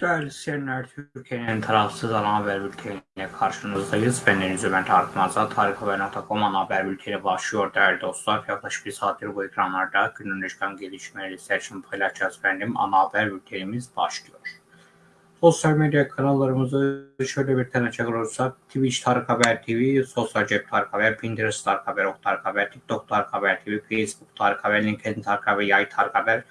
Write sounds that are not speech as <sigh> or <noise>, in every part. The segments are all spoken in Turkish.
Değerli izleyenler, Türkiye'nin tarafsız ana haber bülteniyle karşınızdayız. Ben Deniz Ömer Tarık Mazal, tarikhaber.com ana haber bülteni başlıyor değerli dostlar. Yaklaşık bir saattir bu ekranlarda günün çıkan gelişmeleri seçim paylaşacağız efendim. Ana haber bültenimiz başlıyor. Sosyal medya kanallarımızı şöyle bir tanıcak olursak Twitch Tarık Haber TV, Sosyal Cep Tarık Haber, Pinterest Tarık Haber, Ok Tarık Haber, TikTok Tarık Haber TV, Facebook Tarık Haber, LinkedIn Tarık Haber, Yay Tarık Haber,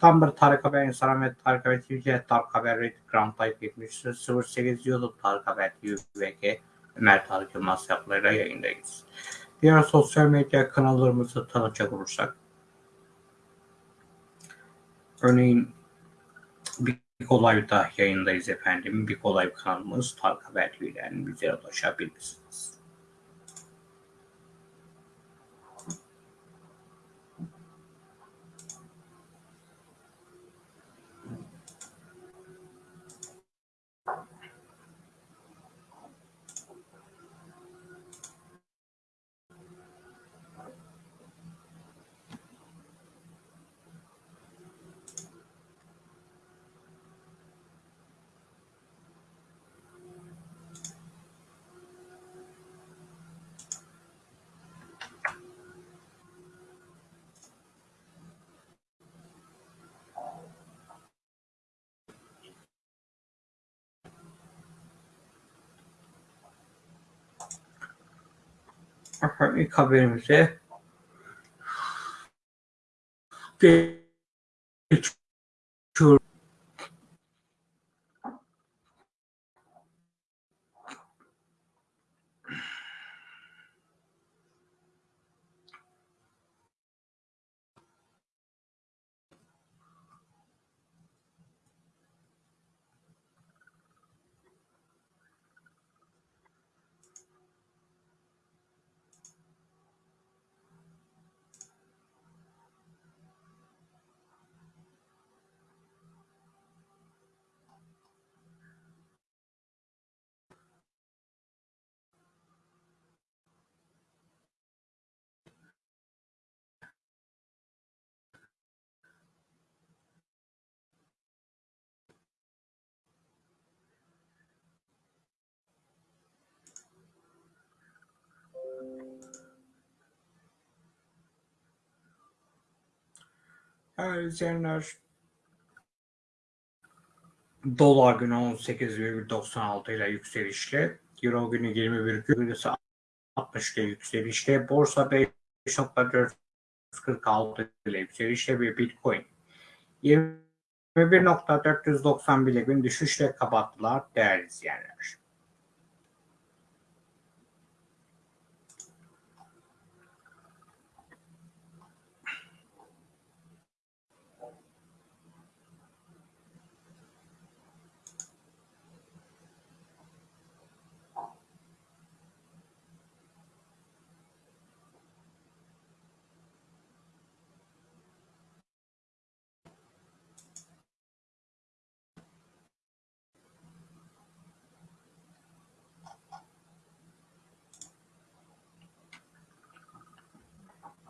Tumblr Tarık Haber, Instagram ve Tarık Haber TV, Tarık Haber, Reddit, Ground Type 70, 08 YouTube Tarık Haber TV, VG, Ömer Tarık Yılmaz yapılarıyla yayındayız. Diğer sosyal medya kanallarımızı tanıtacak olursak, örneğin bir Kolay'da yayındayız efendim. Bir Kolay kanalımız Tarık Haber TV'den bize ulaşabilirsiniz. Efendim ilk haberimize geçiyoruz. İzleyenler, Dolar günü 18,96 ile yükselişle, Euro günü 21,60 ile yükselişle, Borsa 5.446 ile yükselişle ve Bitcoin 21.491 ile gün düşüşle kapattılar değerli izleyenler.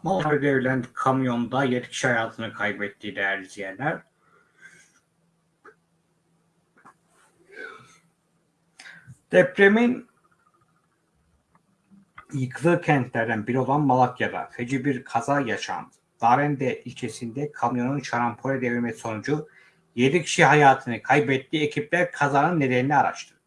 Malatya'da devrilen kamyonda 7 kişi hayatını kaybetti değerli izleyenler. Depremin yıkılı kentlerden biri olan Malatya'da feci bir kaza yaşandı. Darende ilçesinde kamyonun şarampole devrilmesi sonucu 7 kişi hayatını kaybetti. Ekipler kazanın nedenini araştırdı.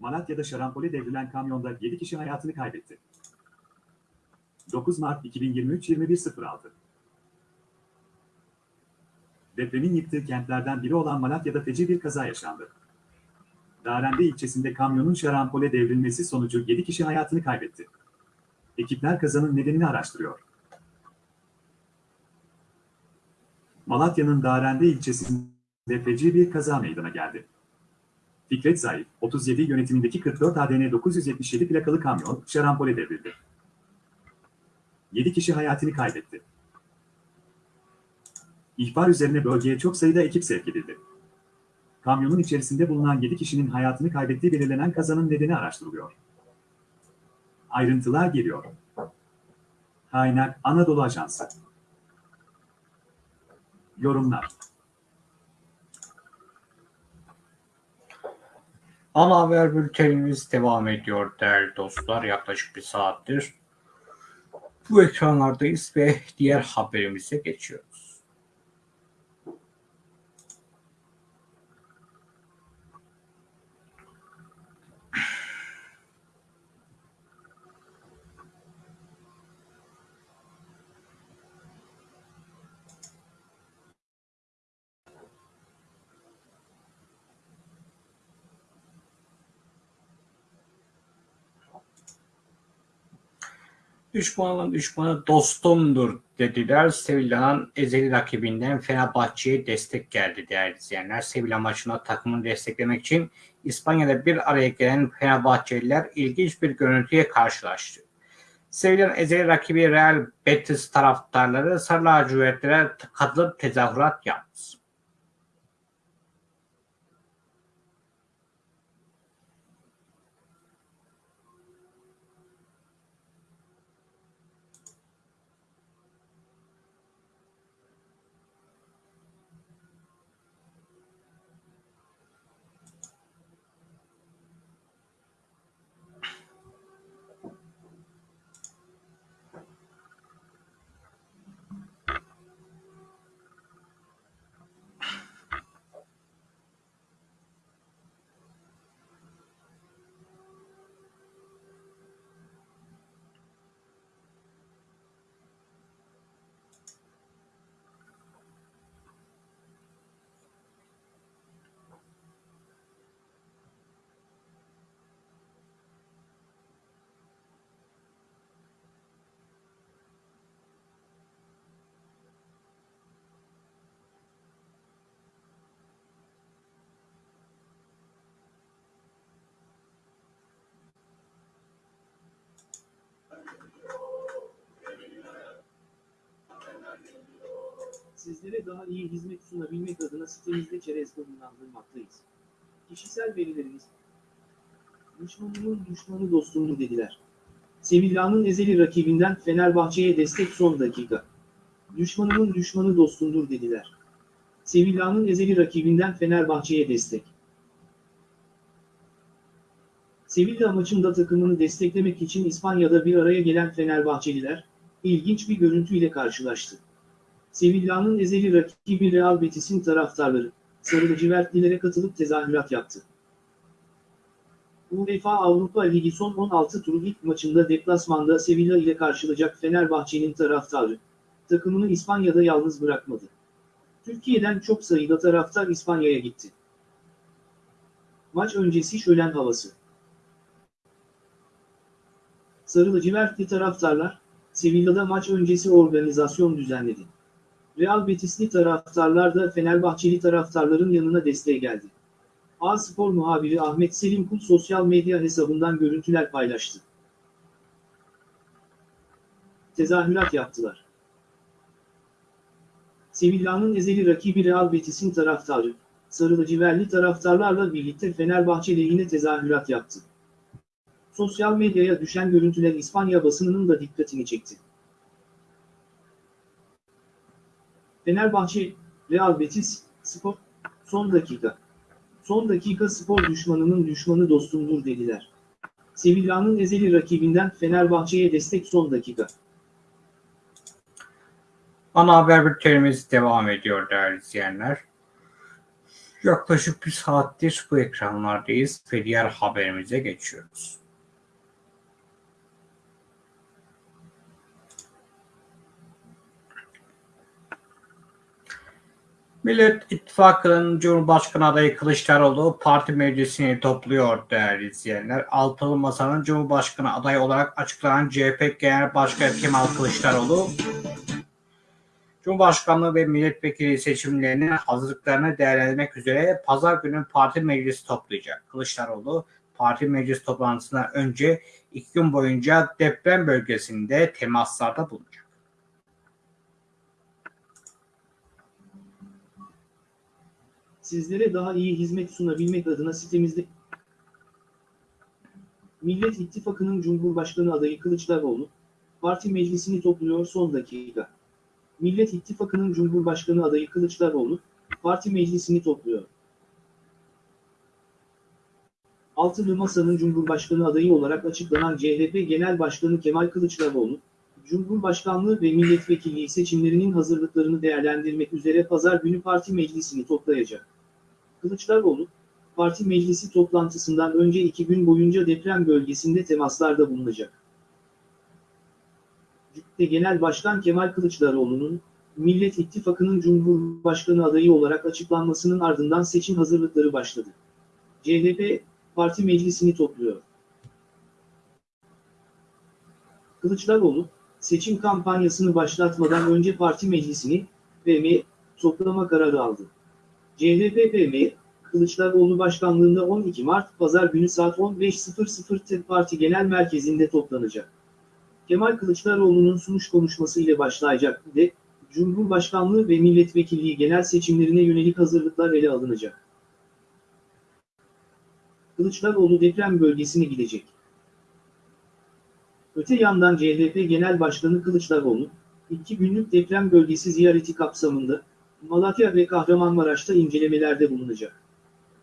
Malatya'da şarampole devrilen kamyonda 7 kişi hayatını kaybetti. 9 Mart 2023 21.06 Depremin yıktığı kentlerden biri olan Malatya'da feci bir kaza yaşandı. Darende ilçesinde kamyonun şarampole devrilmesi sonucu 7 kişi hayatını kaybetti. Ekipler kazanın nedenini araştırıyor. Malatya'nın Darende ilçesinde feci bir kaza meydana geldi. Fikret Zayıf, 37 yönetimindeki 44 ADN 977 plakalı kamyon şarampole devrildi. 7 kişi hayatını kaybetti. İhbar üzerine bölgeye çok sayıda ekip sevk edildi. Kamyonun içerisinde bulunan 7 kişinin hayatını kaybettiği belirlenen kazanın nedeni araştırılıyor. Ayrıntılar geliyor. Kaynak Anadolu Ajansı. Yorumlar. Ana haber bültenimiz devam ediyor değerli dostlar. Yaklaşık bir saattir bu ekranlardayız ve diğer haberimize geçiyoruz. Düşmanın düşmanı dostumdur dediler. Sevilla'nın ezeli rakibinden Fenerbahçe'ye destek geldi değerli izleyenler. Sevilla maçına takımını desteklemek için İspanya'da bir araya gelen Fenerbahçeliler ilginç bir görüntüye karşılaştı. Sevilla'nın ezeli rakibi Real Betis taraftarları Sarı lacivertlere katılıp tezahürat yaptı. Sizlere daha iyi hizmet sunabilmek adına sitemizde çerez konumlandırmaktayız. Kişisel verilerimiz, düşmanımın düşmanı dostumdur dediler. Sevilla'nın ezeli rakibinden Fenerbahçe'ye destek son dakika. Düşmanımın düşmanı dostumdur dediler. Sevilla'nın ezeli rakibinden Fenerbahçe'ye destek. Sevilla maçında takımını desteklemek için İspanya'da bir araya gelen Fenerbahçeliler, ilginç bir görüntüyle karşılaştı. Sevilla'nın ezeli rakibi Real Betis'in taraftarları, sarı lacivertlilere katılıp tezahürat yaptı. UEFA Avrupa Ligi son 16 turu ilk maçında deplasmanda Sevilla ile karşılayacak Fenerbahçe'nin taraftarı, takımını İspanya'da yalnız bırakmadı. Türkiye'den çok sayıda taraftar İspanya'ya gitti. Maç öncesi şölen havası. Sarı lacivertli taraftarlar, Sevilla'da maç öncesi organizasyon düzenledi. Real Betisli taraftarlar da Fenerbahçeli taraftarların yanına desteğe geldi. A-Spor muhabiri Ahmet Selim Kul sosyal medya hesabından görüntüler paylaştı. Tezahürat yaptılar. Sevilla'nın ezeli rakibi Real Betis'in taraftarı, sarı lacivertli taraftarlarla birlikte Fenerbahçe lehine tezahürat yaptı. Sosyal medyaya düşen görüntüler İspanya basınının da dikkatini çekti. Fenerbahçe, Real Betis, Spor, son dakika. Son dakika spor düşmanının düşmanı dostumdur dediler. Sevilla'nın ezeli rakibinden Fenerbahçe'ye destek son dakika. Ana haber bültenimiz devam ediyor değerli izleyenler. Yaklaşık bir saattir bu ekranlardayız ve diğer haberimize geçiyoruz. Millet İttifakı'nın Cumhurbaşkanı adayı Kılıçdaroğlu parti meclisini topluyor değerli izleyenler. Altılı Masa'nın Cumhurbaşkanı adayı olarak açıklanan CHP Genel Başkanı Kemal Kılıçdaroğlu, Cumhurbaşkanlığı ve milletvekili seçimlerinin hazırlıklarını değerlendirmek üzere pazar günü parti meclisi toplayacak. Kılıçdaroğlu parti meclis toplantısından önce iki gün boyunca deprem bölgesinde temaslarda bulunacak. Sizlere daha iyi hizmet sunabilmek adına sitemizde Millet İttifakı'nın Cumhurbaşkanı adayı Kılıçdaroğlu, Parti meclisini topluyor son dakika. Millet İttifakı'nın Cumhurbaşkanı adayı Kılıçdaroğlu, parti meclisini topluyor. Altılı Masa'nın Cumhurbaşkanı adayı olarak açıklanan CHP Genel Başkanı Kemal Kılıçdaroğlu, Cumhurbaşkanlığı ve milletvekilliği seçimlerinin hazırlıklarını değerlendirmek üzere pazar günü parti meclisini toplayacak. Kılıçdaroğlu, parti meclisi toplantısından önce iki gün boyunca deprem bölgesinde temaslarda bulunacak. CHP Genel Başkan Kemal Kılıçdaroğlu'nun, Millet İttifakı'nın Cumhurbaşkanı adayı olarak açıklanmasının ardından seçim hazırlıkları başladı. CHP, parti meclisini topluyor. Kılıçdaroğlu, seçim kampanyasını başlatmadan önce parti meclisini, PM, toplama kararı aldı. CHP PM, Kılıçdaroğlu başkanlığında 12 Mart Pazar günü saat 15.00'te parti genel merkezinde toplanacak. Kemal Kılıçdaroğlu'nun sunuş konuşması ile başlayacak ve Cumhurbaşkanlığı ve milletvekilliği genel seçimlerine yönelik hazırlıklar ele alınacak. Kılıçdaroğlu deprem bölgesine gidecek. Öte yandan CHP Genel Başkanı Kılıçdaroğlu, iki günlük deprem bölgesi ziyareti kapsamında Malatya ve Kahramanmaraş'ta incelemelerde bulunacak.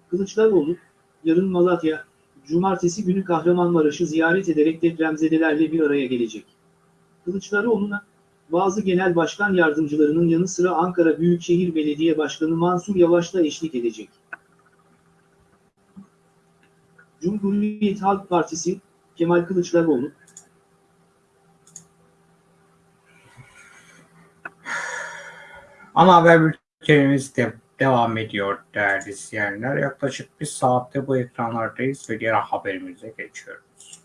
Kılıçdaroğlu, yarın Malatya, cumartesi günü Kahramanmaraş'ı ziyaret ederek depremzedelerle bir araya gelecek. Kılıçdaroğlu'na, bazı genel başkan yardımcılarının yanı sıra Ankara Büyükşehir Belediye Başkanı Mansur Yavaş da eşlik edecek. Cumhuriyet Halk Partisi, Kemal Kılıçdaroğlu, Ana haber bültenimiz de devam ediyor değerli izleyenler. Yaklaşık bir saatte bu ekranlardayız ve diğer haberimize geçiyoruz.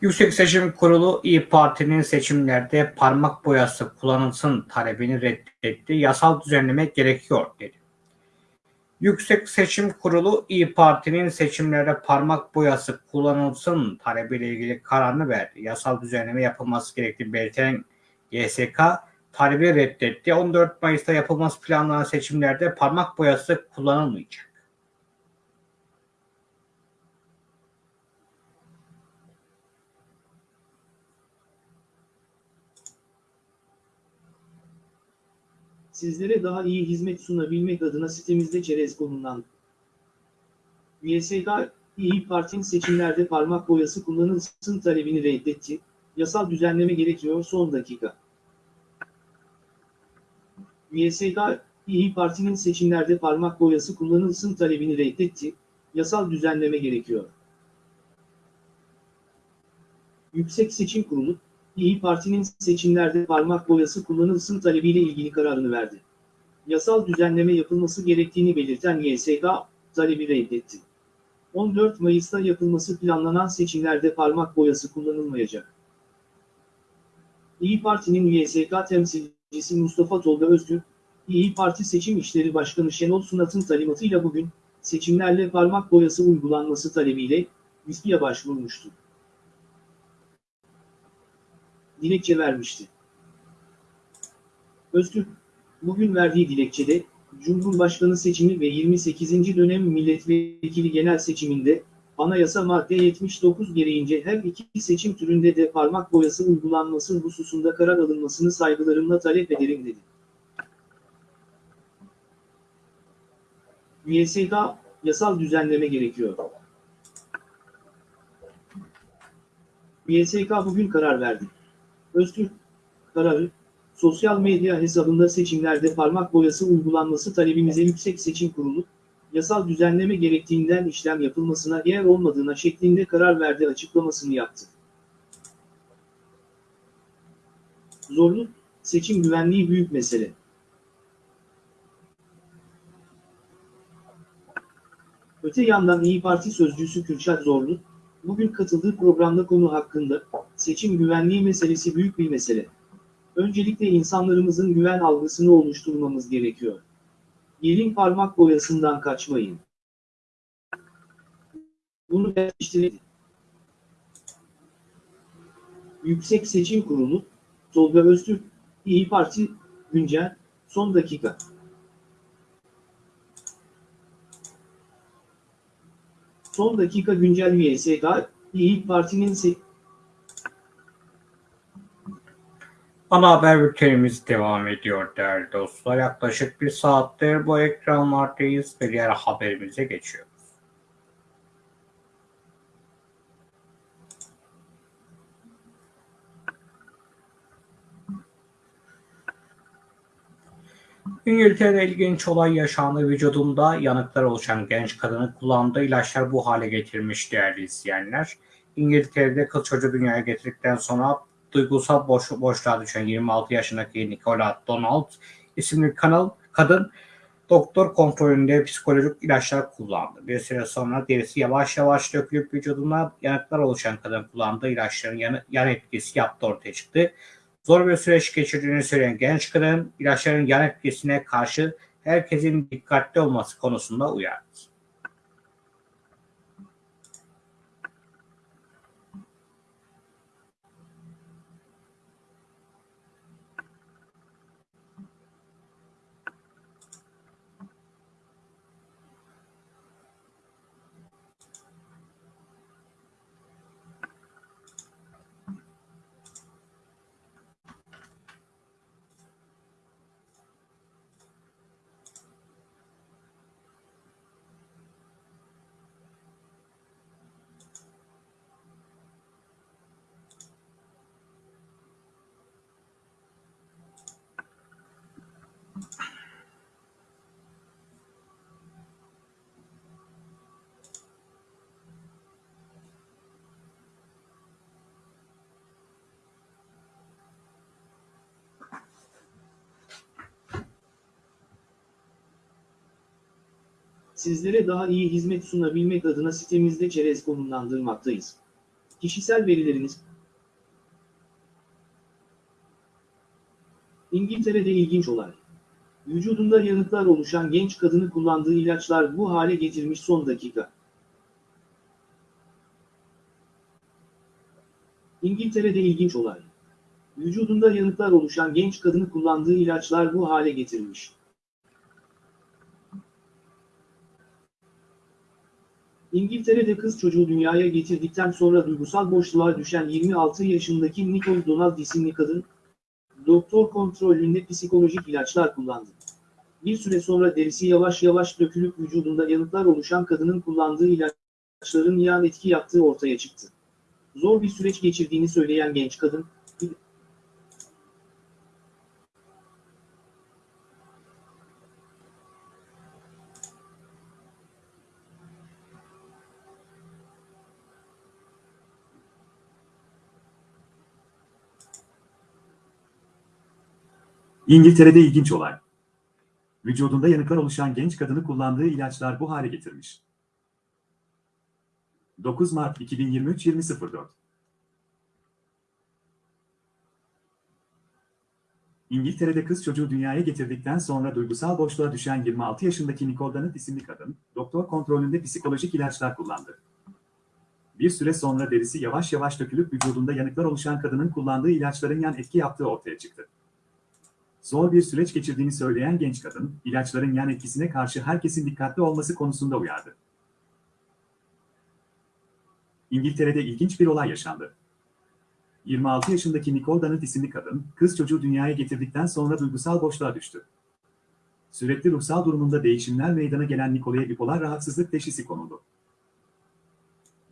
Yüksek Seçim Kurulu İyi Parti'nin seçimlerde parmak boyası kullanılsın talebini reddetti. Yasal düzenleme gerekiyor dedi. Yüksek Seçim Kurulu İyi Parti'nin seçimlerde parmak boyası kullanılsın talebiyle ilgili kararını verdi. Yasal düzenleme yapılması gerektiğini belirten YSK talebi reddetti. 14 Mayıs'ta yapılması planlanan seçimlerde parmak boyası kullanılmayacak. Sizlere daha iyi hizmet sunabilmek adına sitemizde çerez konumlandı. YSK, İyi Parti'nin seçimlerde parmak boyası kullanılsın talebini reddetti. Yasal düzenleme gerekiyor son dakika. YSK, İyi Parti'nin seçimlerde parmak boyası kullanılsın talebini reddetti. Yasal düzenleme gerekiyor. Yüksek Seçim Kurulu, İyi Parti'nin seçimlerde parmak boyası kullanılsın talebiyle ilgili kararını verdi. Yasal düzenleme yapılması gerektiğini belirten YSK, talebi reddetti. 14 Mayıs'ta yapılması planlanan seçimlerde parmak boyası kullanılmayacak. İyi Parti'nin YSK temsilcisi Mustafa Tolga Öztürk, İyi Parti Seçim İşleri Başkanı Şenol Sunat'ın talimatıyla bugün, seçimlerle parmak boyası uygulanması talebiyle, İSPİ'ye başvurmuştu dilekçe vermişti. Öztürk, bugün verdiği dilekçede, Cumhurbaşkanı seçimi ve 28. dönem milletvekili genel seçiminde, anayasa madde 79 gereğince her iki seçim türünde de parmak boyası uygulanması hususunda karar alınmasını saygılarımla talep ederim dedi. YSK, yasal düzenleme gerekiyor. YSK bugün karar verdi. Öztürk kararı, sosyal medya hesabında seçimlerde parmak boyası uygulanması talebimize Yüksek Seçim Kurulu, yasal düzenleme gerektiğinden işlem yapılmasına yer olmadığına şeklinde karar verdi açıklamasını yaptı. Zorlu, seçim güvenliği büyük mesele. Öte yandan İyi Parti sözcüsü Kürşat Zorlu, bugün katıldığı programda konu hakkında, seçim güvenliği meselesi büyük bir mesele. Öncelikle insanlarımızın güven algısını oluşturmamız gerekiyor. Gelin parmak boyasından kaçmayın. Bunu geliştirelim. Yüksek Seçim Kurulu, Tolga Öztürk, İyi Parti, Güncel, son dakika. Son dakika güncel VSK, İYİ Parti'nin Ana haber bültenimiz devam ediyor değerli dostlar. Yaklaşık bir saattir bu ekranlardayız ve diğer haberimize geçiyoruz. İngiltere'de ilginç olay yaşandı. Vücudunda yanıklar oluşan genç kadının kullandığı ilaçlar bu hale getirmiş değerli izleyenler. İngiltere'de kız çocuğu dünyaya getirdikten sonra duygusal boş, boşluğa düşen 26 yaşındaki Nicola Donald isimli kanal kadın doktor kontrolünde psikolojik ilaçlar kullandı. Bir süre sonra derisi yavaş yavaş dökülüp vücuduna yanıklar oluşan kadın kullandığı ilaçların yan, yan etkisi yaptı ortaya çıktı. Zor bir süreç geçirdiğini söyleyen genç kadın ilaçların yan etkisine karşı herkesin dikkatli olması konusunda uyardı. Sizlere daha iyi hizmet sunabilmek adına sitemizde çerez konumlandırmaktayız. Kişisel verileriniz İngiltere'de ilginç olay. Vücudunda yanıklar oluşan genç kadını kullandığı ilaçlar bu hale getirmiş son dakika. İngiltere'de ilginç olay. Vücudunda yanıklar oluşan genç kadını kullandığı ilaçlar bu hale getirmiş. İngiltere'de kız çocuğu dünyaya getirdikten sonra duygusal boşluğa düşen 26 yaşındaki Nicole Donald isimli kadın, doktor kontrolünde psikolojik ilaçlar kullandı. Bir süre sonra derisi yavaş yavaş dökülüp vücudunda yanıklar oluşan kadının kullandığı ilaçların yan etki yaptığı ortaya çıktı. Zor bir süreç geçirdiğini söyleyen genç kadın, İngiltere'de ilginç olay. Vücudunda yanıklar oluşan genç kadını kullandığı ilaçlar bu hale getirmiş. 9 Mart 2023 20.04 İngiltere'de kız çocuğu dünyaya getirdikten sonra duygusal boşluğa düşen 26 yaşındaki Nicole Donald isimli kadın, doktor kontrolünde psikolojik ilaçlar kullandı. Bir süre sonra derisi yavaş yavaş dökülüp vücudunda yanıklar oluşan kadının kullandığı ilaçların yan etki yaptığı ortaya çıktı. Zor bir süreç geçirdiğini söyleyen genç kadın, ilaçların yan etkisine karşı herkesin dikkatli olması konusunda uyardı. İngiltere'de ilginç bir olay yaşandı. 26 yaşındaki Nicole Donald isimli kadın, kız çocuğu dünyaya getirdikten sonra duygusal boşluğa düştü. Sürekli ruhsal durumunda değişimler meydana gelen Nicole'ye bipolar rahatsızlık teşhisi konuldu.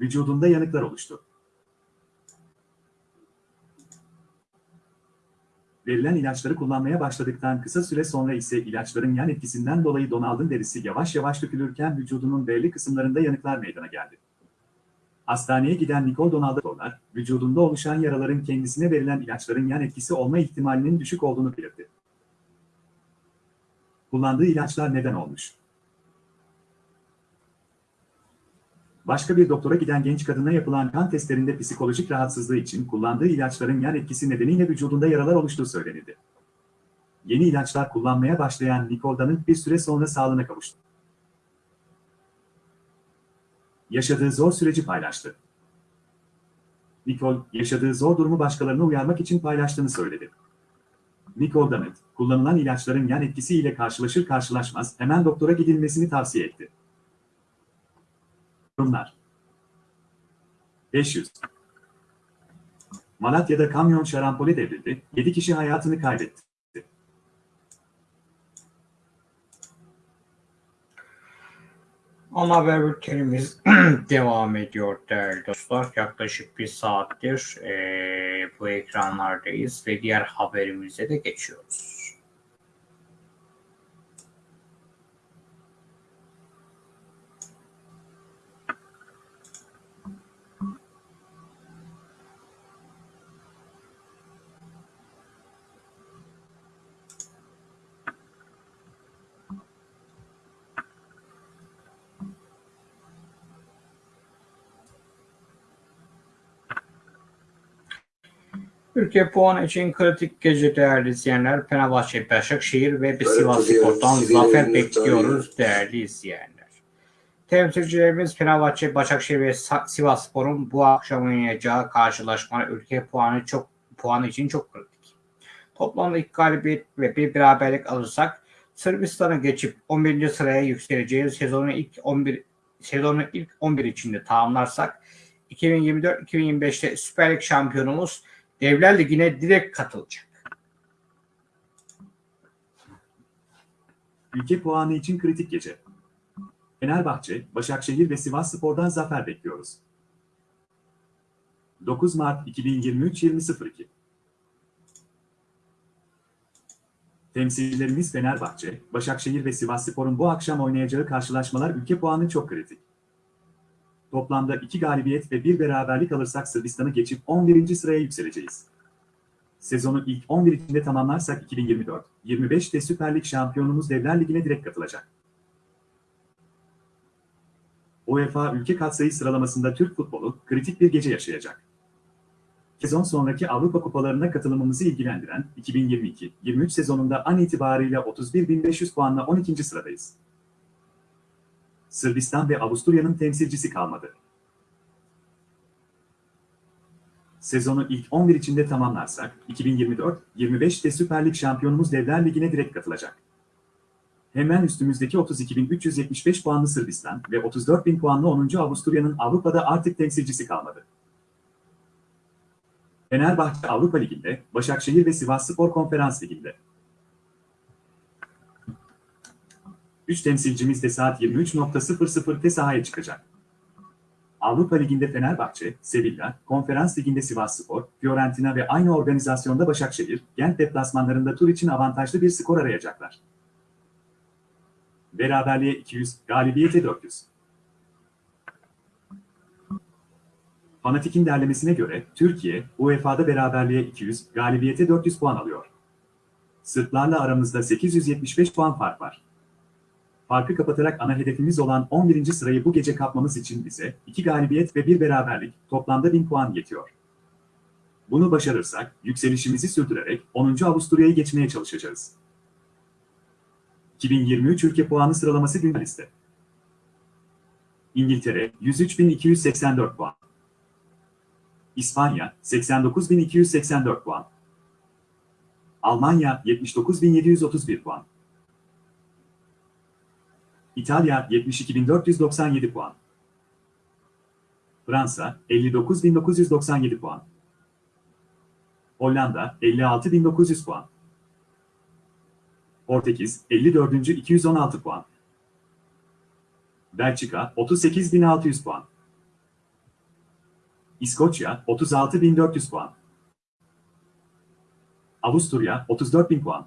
Vücudunda yanıklar oluştu. Verilen ilaçları kullanmaya başladıktan kısa süre sonra ise ilaçların yan etkisinden dolayı Donald'ın derisi yavaş yavaş dökülürken vücudunun belli kısımlarında yanıklar meydana geldi. Hastaneye giden Nicole Donald'a vücudunda oluşan yaraların kendisine verilen ilaçların yan etkisi olma ihtimalinin düşük olduğunu belirtti. Kullandığı ilaçlar neden olmuş? Başka bir doktora giden genç kadına yapılan kan testlerinde psikolojik rahatsızlığı için kullandığı ilaçların yan etkisi nedeniyle vücudunda yaralar oluştuğu söylenildi. Yeni ilaçlar kullanmaya başlayan Nicole'danın bir süre sonra sağlığına kavuştu. Yaşadığı zor süreci paylaştı. Nicole, yaşadığı zor durumu başkalarına uyarmak için paylaştığını söyledi. Nicole Dammit, kullanılan ilaçların yan etkisiyle karşılaşır karşılaşmaz hemen doktora gidilmesini tavsiye etti. Yorumlar 500. Malatya'da kamyon şarampole devrildi, 7 kişi hayatını kaybetti. Ana haber bültenimiz <clears throat> devam ediyor değerli dostlar. Yaklaşık bir saattir eee, bu ekranlardayız ve diğer haberimize de geçiyoruz. Ülke puanı için kritik gece değerli izleyenler. Fenerbahçe, Başakşehir ve Sivas Spor'dan zafer bekliyoruz değerli izleyenler. Temsilcilerimiz Fenerbahçe, Başakşehir ve Sivas Spor'un bu akşam oynayacağı karşılaşma ülke puanı çok puanı için çok kritik. Toplamda iki galibiyet ve bir beraberlik alırsak Sırbistan'ı geçip 11. sıraya yükseleceğiz. Sezonun ilk 11 sezonun ilk 11 içinde tamamlarsak 2024-2025'te Süper Lig şampiyonumuz Devler Ligi'ne direkt katılacak. Ülke puanı için kritik gece. Fenerbahçe, Başakşehir ve Sivas Spor'dan zafer bekliyoruz. 9 Mart 2023 20.02 Temsilcilerimiz Fenerbahçe, Başakşehir ve Sivas Spor'un bu akşam oynayacağı karşılaşmalar ülke puanı çok kritik. Toplamda 2 galibiyet ve 1 beraberlik alırsak Sırbistan'ı geçip 11. sıraya yükseleceğiz. Sezonu ilk 11 içinde tamamlarsak 2024-25'te Süper Lig şampiyonumuz Devler Ligi'ne direkt katılacak. UEFA ülke katsayı sıralamasında Türk futbolu kritik bir gece yaşayacak. Sezon sonraki Avrupa kupalarına katılımımızı ilgilendiren 2022-23 sezonunda an itibariyle 31.500 puanla 12. sıradayız. Sırbistan ve Avusturya'nın temsilcisi kalmadı. Sezonu ilk 11 içinde tamamlarsak 2024-25'te Süper Lig şampiyonumuz Devler Ligi'ne direkt katılacak. Hemen üstümüzdeki 32.375 puanlı Sırbistan ve 34.000 puanlı 10. Avusturya'nın Avrupa'da artık temsilcisi kalmadı. Fenerbahçe Avrupa Ligi'nde, Başakşehir ve Sivasspor Konferans Ligi'nde. 3 temsilcimiz de saat 23.00'te sahaya çıkacak. Avrupa Ligi'nde Fenerbahçe, Sevilla, Konferans Ligi'nde Sivasspor, Fiorentina ve aynı organizasyonda Başakşehir, Gent deplasmanlarında tur için avantajlı bir skor arayacaklar. Beraberliğe 200, galibiyete 400. Fanatik'in derlemesine göre Türkiye, UEFA'da beraberliğe 200, galibiyete 400 puan alıyor. Sırplarla aramızda 875 puan fark var. Farkı kapatarak ana hedefimiz olan 11. sırayı bu gece kapmamız için bize 2 galibiyet ve 1 beraberlik toplamda 1000 puan yetiyor. Bunu başarırsak yükselişimizi sürdürerek 10. Avusturya'yı geçmeye çalışacağız. 2023 ülke puanı sıralaması güncel liste. İngiltere 103.284 puan. İspanya 89.284 puan. Almanya 79.731 puan. İtalya 72.497 puan. Fransa 59.997 puan. Hollanda 56.900 puan. Portekiz 54. 216 puan. Belçika 38.600 puan. İskoçya 36.400 puan. Avusturya 34.000 puan.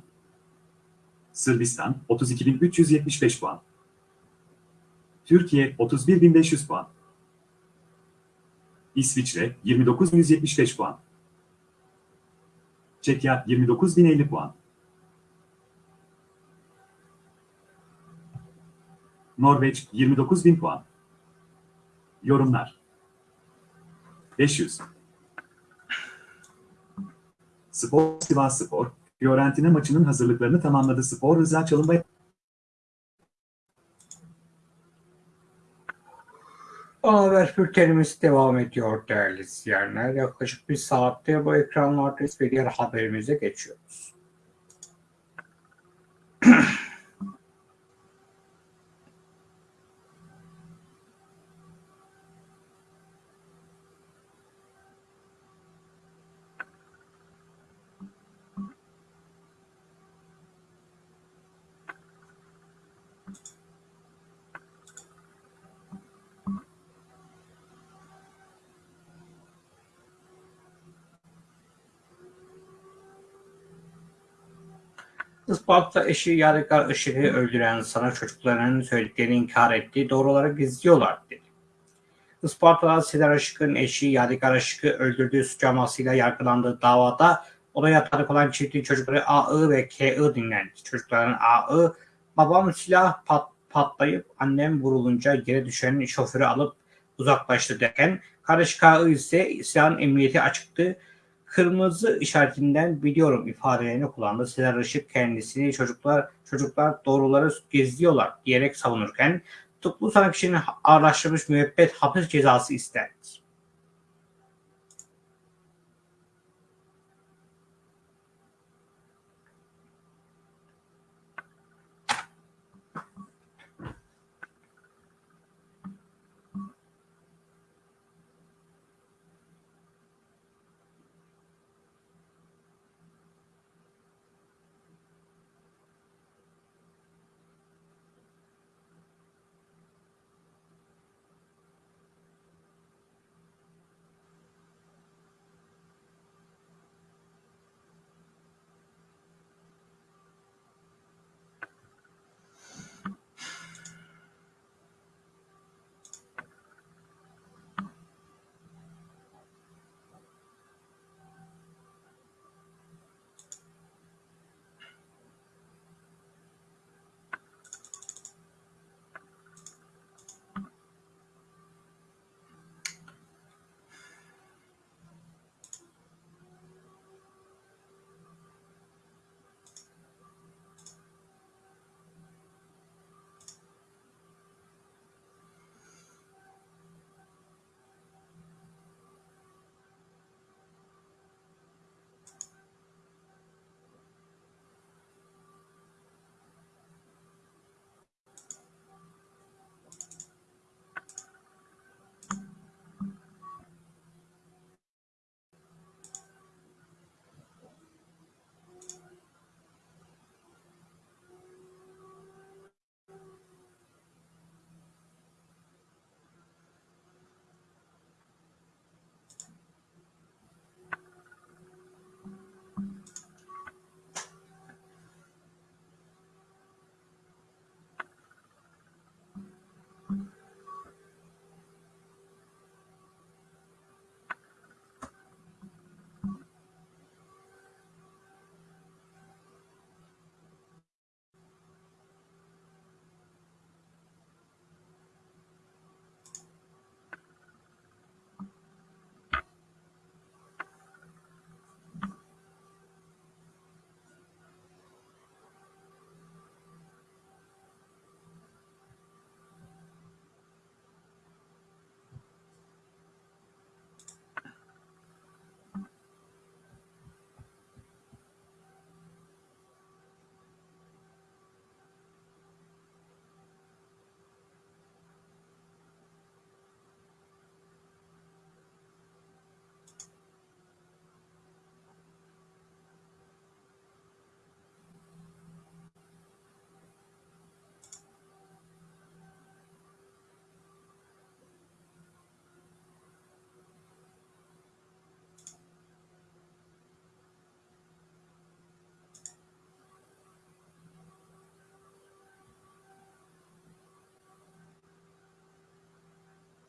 Sırbistan 32.375 puan. Türkiye 31.500 puan. İsviçre 29.175 puan. Çekya 29.050 puan. Norveç 29.000 puan. Yorumlar 500 Spor Sivas Spor, Fiorentina maçının hazırlıklarını tamamladı. Spor Rıza Çalınbay Ana haber bültenimiz devam ediyor değerli izleyenler. Yaklaşık bir saattir bu ekranlardayız ve diğer haberimize geçiyoruz. Isparta eşi Yadigar Işık'ı öldüren sanık çocuklarının söylediklerini inkar etti, doğruları gizliyorlar dedi. Isparta'da Sezer Işık'ın eşi Yadigar Işık'ı öldürdüğü suç amasıyla yargılandığı davada odaya tanık olan çiftin çocukları A.I. ve K.I. dinlendi. Çocukların A.I. babam silah pat, patlayıp annem vurulunca yere düşen şoförü alıp uzaklaştı derken kardeş K.I. ise silahın emniyeti açıktı. Kırmızı işaretinden biliyorum ifadelerini kullandı. Sezer Işık kendisini çocuklar çocuklar doğruları gizliyorlar diyerek savunurken tutuklu sanık kişinin ağırlaştırılmış müebbet hapis cezası istendi.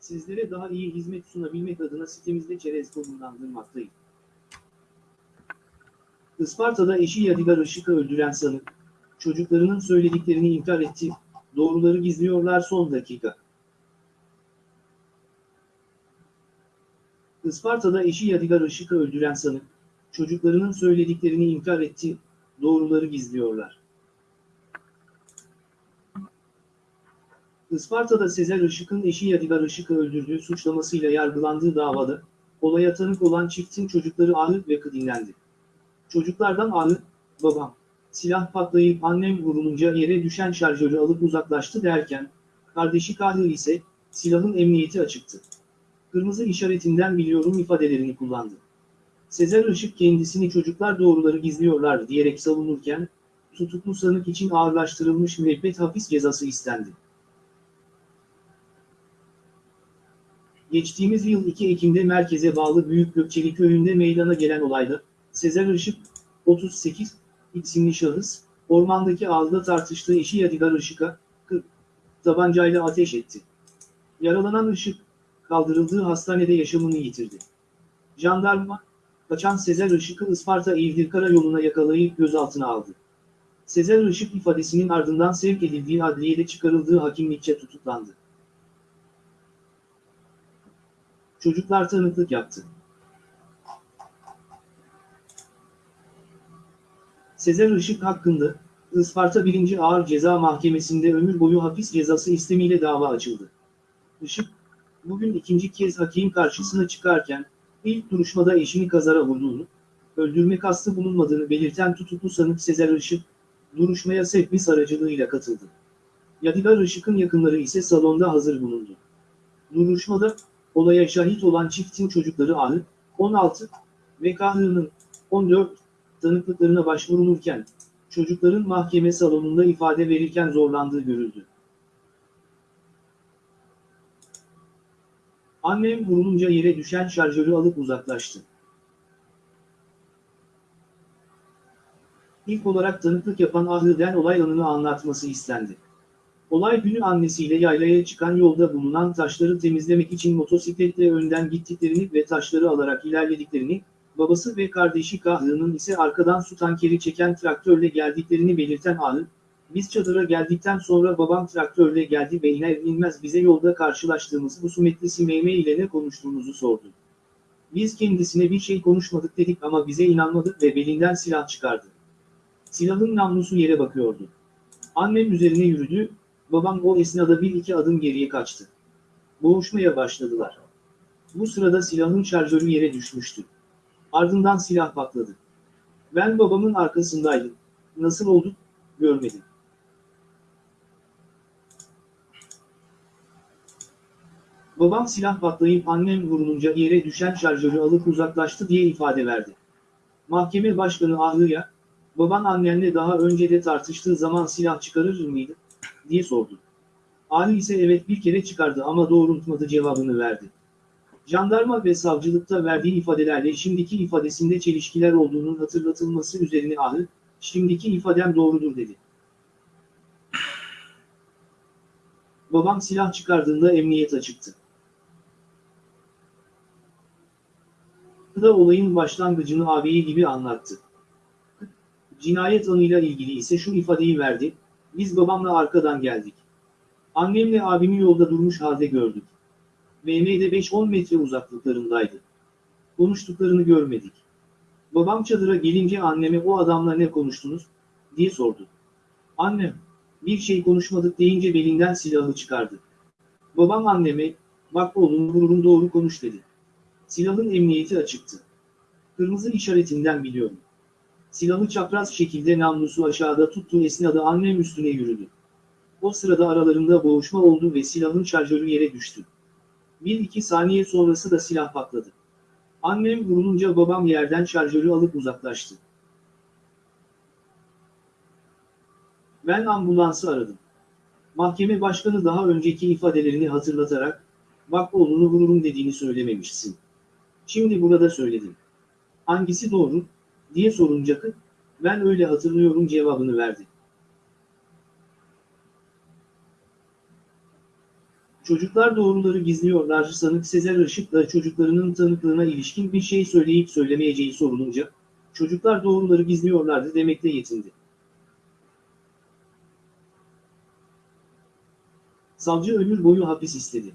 Sizlere daha iyi hizmet sunabilmek adına sitemizde çerez konumlandırmaktayız. Isparta'da eşi Yadigar Işık'ı öldüren sanık, çocuklarının söylediklerini inkar etti, doğruları gizliyorlar son dakika. Isparta'da eşi Yadigar Işık'ı öldüren sanık, çocuklarının söylediklerini inkar etti, doğruları gizliyorlar. Isparta'da Sezer Işık'ın eşi Yadigar Işık'ı öldürdüğü suçlamasıyla yargılandığı davada, olaya tanık olan çiftin çocukları Ahmet ve Kı dinlendi. Çocuklardan Ahmet, babam, silah patlayıp annem vurulunca yere düşen şarjörü alıp uzaklaştı derken, kardeşi Kahı ise, silahın emniyeti açıktı. Kırmızı işaretinden biliyorum ifadelerini kullandı. Sezer Işık kendisini çocuklar doğruları gizliyorlar diyerek savunurken, tutuklu sanık için ağırlaştırılmış müebbet hapis cezası istendi. Geçtiğimiz yıl 2 Ekim'de merkeze bağlı Büyük Gökçeli köyünde meydana gelen olayda, Sezer Işık, 38, isimli şahıs, ormandaki ağızda tartıştığı eşi Yadigar Işık'a, kı- tabancayla ateş etti. Yaralanan Işık, kaldırıldığı hastanede yaşamını yitirdi. Jandarma, kaçan Sezer Işık'ı Isparta İvdir Karayolu'na yakalayıp gözaltına aldı. Sezer Işık ifadesinin ardından sevk edildiği adliyede çıkarıldığı hakimlikçe tutuklandı. Çocuklar tanıklık yaptı. Sezer Işık hakkında Isparta 1. Ağır Ceza Mahkemesi'nde ömür boyu hapis cezası istemiyle dava açıldı. Işık, bugün ikinci kez hakim karşısına çıkarken, ilk duruşmada eşini kazara vurduğunu, öldürme kastı bulunmadığını belirten tutuklu sanık Sezer Işık, duruşmaya sevkmis aracılığıyla katıldı. Yadigar Işık'ın yakınları ise salonda hazır bulundu. Duruşmada, olaya şahit olan çiftin çocukları Ahı, 16 ve Kahı'nın 14 tanıklıklarına başvurulurken, çocukların mahkeme salonunda ifade verirken zorlandığı görüldü. Annem vurulunca yere düşen şarjörü alıp uzaklaştı. İlk olarak tanıklık yapan Ahır'den olay anını anlatması istendi. Olay günü annesiyle yaylaya çıkan yolda bulunan taşları temizlemek için motosikletle önden gittiklerini ve taşları alarak ilerlediklerini, babası ve kardeşi Kahı'nın ise arkadan su tankeri çeken traktörle geldiklerini belirten Ahı, biz çadıra geldikten sonra babam traktörle geldi ve iner inmez bize yolda karşılaştığımız husumetli Simeyme ile ne konuştuğumuzu sordu. Biz kendisine bir şey konuşmadık dedik ama bize inanmadı ve belinden silah çıkardı. Silahın namlusu yere bakıyordu. Annem üzerine yürüdü, babam o esnada bir iki adım geriye kaçtı. Boğuşmaya başladılar. Bu sırada silahın şarjörü yere düşmüştü. Ardından silah patladı. Ben babamın arkasındaydım. Nasıl oldu? Görmedim. Babam silah patlayıp annem vurulunca yere düşen şarjörü alıp uzaklaştı diye ifade verdi. Mahkeme başkanı Ahlı'ya, baban annenle daha önce de tartıştığı zaman silah çıkarır mıydı? Diye sordu. Ali ise evet bir kere çıkardı ama doğrultmadı cevabını verdi. Jandarma ve savcılıkta verdiği ifadelerle şimdiki ifadesinde çelişkiler olduğunun hatırlatılması üzerine Ahı, şimdiki ifadem doğrudur dedi. Babam silah çıkardığında emniyet açıktı. da olayın başlangıcını ağabeyi gibi anlattı. Cinayet anıyla ilgili ise şu ifadeyi verdi, biz babamla arkadan geldik. Annemle abimi yolda durmuş halde gördük. BM'de 5-10 metre uzaklıklarındaydı. Konuştuklarını görmedik. Babam çadıra gelince anneme o adamla ne konuştunuz, diye sordu. Annem, bir şey konuşmadık deyince belinden silahı çıkardı. Babam anneme, bak oğlum vururum doğru konuş dedi. Silahın emniyeti açıktı. Kırmızı işaretinden biliyorum. Silahı çapraz şekilde namlusu aşağıda tuttuğu esnada annem üstüne yürüdü. O sırada aralarında boğuşma oldu ve silahın şarjörü yere düştü. Bir iki saniye sonrası da silah patladı. Annem vurulunca babam yerden şarjörü alıp uzaklaştı. Ben ambulansı aradım. Mahkeme başkanı daha önceki ifadelerini hatırlatarak, bak oğlunu vururum dediğini söylememişsin. Şimdi burada söyledim. Hangisi doğru, diye sorunca kız, ben öyle hatırlıyorum cevabını verdi. Çocuklar doğruları gizliyorlar sanık Sezer Işık'la çocuklarının tanıklığına ilişkin bir şey söyleyip söylemeyeceği sorulunca, çocuklar doğruları gizliyorlardı demekle yetindi. Savcı ömür boyu hapis istedi.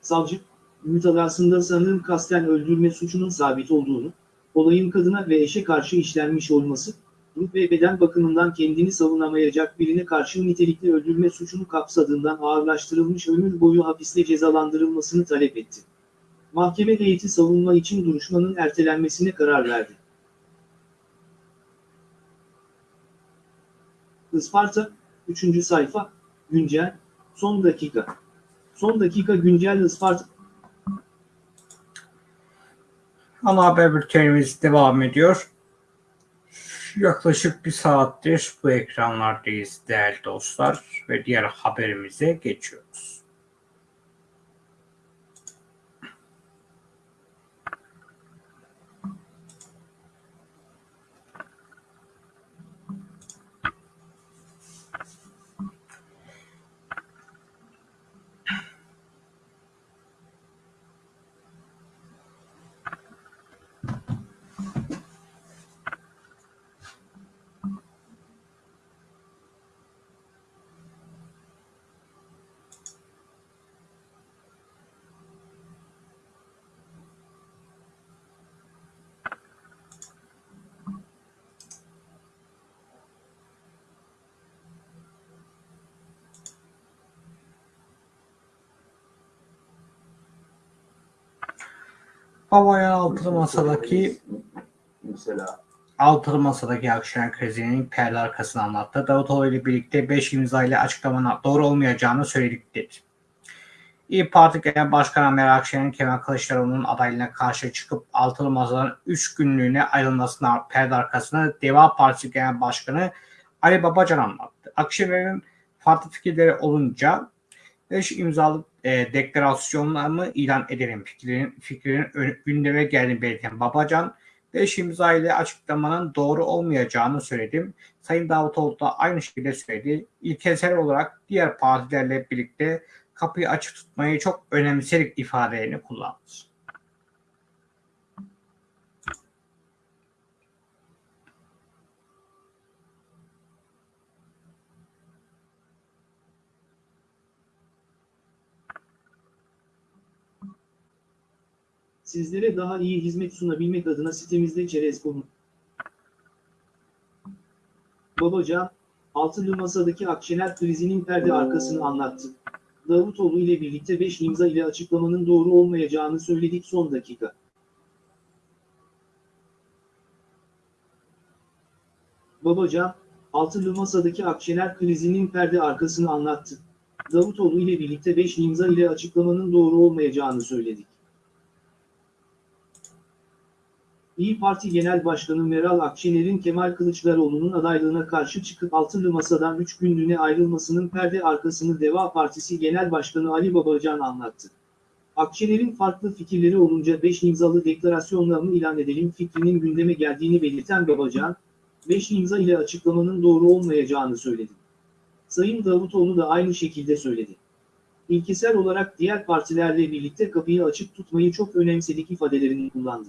Savcı, mütalasında sanığın kasten öldürme suçunun sabit olduğunu, olayın kadına ve eşe karşı işlenmiş olması, ruh ve beden bakımından kendini savunamayacak birine karşı nitelikli öldürme suçunu kapsadığından ağırlaştırılmış ömür boyu hapisle cezalandırılmasını talep etti. Mahkeme heyeti savunma için duruşmanın ertelenmesine karar verdi. Isparta, 3. sayfa, güncel, son dakika. Son dakika güncel Isparta. Ana haber bültenimiz devam ediyor. Yaklaşık bir saattir bu ekranlardayız değerli dostlar ve diğer haberimize geçiyoruz. Babacan altılı masadaki mesela altılı masadaki Akşener krizinin perde arkasını anlattı. Davutoğlu ile birlikte 5 imza ile açıklamanın doğru olmayacağını söyledik dedi. İyi Parti Genel Başkanı Meral Akşener'in Kemal Kılıçdaroğlu'nun adaylığına karşı çıkıp altılı masadan 3 günlüğüne ayrılmasına perde arkasına Deva Partisi Genel Başkanı Ali Babacan anlattı. Akşener'in farklı fikirleri olunca 5 imzalı e, deklarasyonlarını ilan edelim fikrinin, fikrinin ön- gündeme geldiğini belirten Babacan, 5 imza ile açıklamanın doğru olmayacağını söyledim. Sayın Davutoğlu da aynı şekilde söyledi. İlkesel olarak diğer partilerle birlikte kapıyı açık tutmayı çok önemserik ifadelerini kullandı. Sizlere daha iyi hizmet sunabilmek adına sitemizde çerez konu. Babacan, altılı masadaki Akşener krizinin perde arkasını anlattı. Davutoğlu ile birlikte 5 imza ile açıklamanın doğru olmayacağını söyledik son dakika. Babacan, altılı masadaki Akşener krizinin perde arkasını anlattı. Davutoğlu ile birlikte 5 imza ile açıklamanın doğru olmayacağını söyledik. İyi Parti Genel Başkanı Meral Akşener'in Kemal Kılıçdaroğlu'nun adaylığına karşı çıkıp altılı masadan 3 günlüğüne ayrılmasının perde arkasını Deva Partisi Genel Başkanı Ali Babacan anlattı. Akşener'in farklı fikirleri olunca 5 imzalı deklarasyonlarını ilan edelim fikrinin gündeme geldiğini belirten Babacan, 5 imza ile açıklamanın doğru olmayacağını söyledi. Sayın Davutoğlu da aynı şekilde söyledi. İlkesel olarak diğer partilerle birlikte kapıyı açık tutmayı çok önemsedik ifadelerini kullandı.